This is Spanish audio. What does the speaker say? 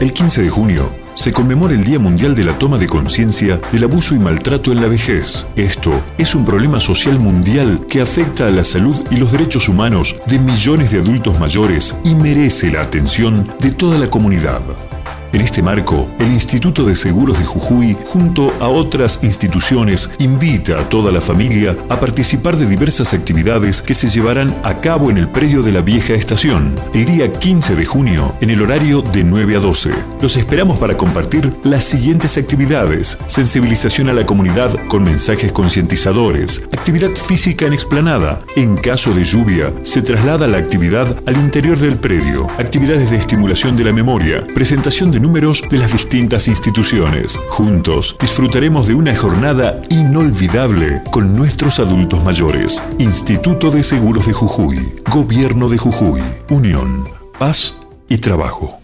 El 15 de junio se conmemora el Día Mundial de la Toma de Conciencia del Abuso y Maltrato en la Vejez. Esto es un problema social mundial que afecta a la salud y los derechos humanos de millones de adultos mayores y merece la atención de toda la comunidad. En este marco, el Instituto de Seguros de Jujuy, junto a otras instituciones, invita a toda la familia a participar de diversas actividades que se llevarán a cabo en el predio de la vieja estación, el día 15 de junio, en el horario de 9 a 12. Los esperamos para compartir las siguientes actividades. Sensibilización a la comunidad con mensajes concientizadores, actividad física en explanada. En caso de lluvia, se traslada la actividad al interior del predio. Actividades de estimulación de la memoria, presentación de números de las distintas instituciones. Juntos disfrutaremos de una jornada inolvidable con nuestros adultos mayores. Instituto de Seguros de Jujuy, Gobierno de Jujuy, Unión, Paz y Trabajo.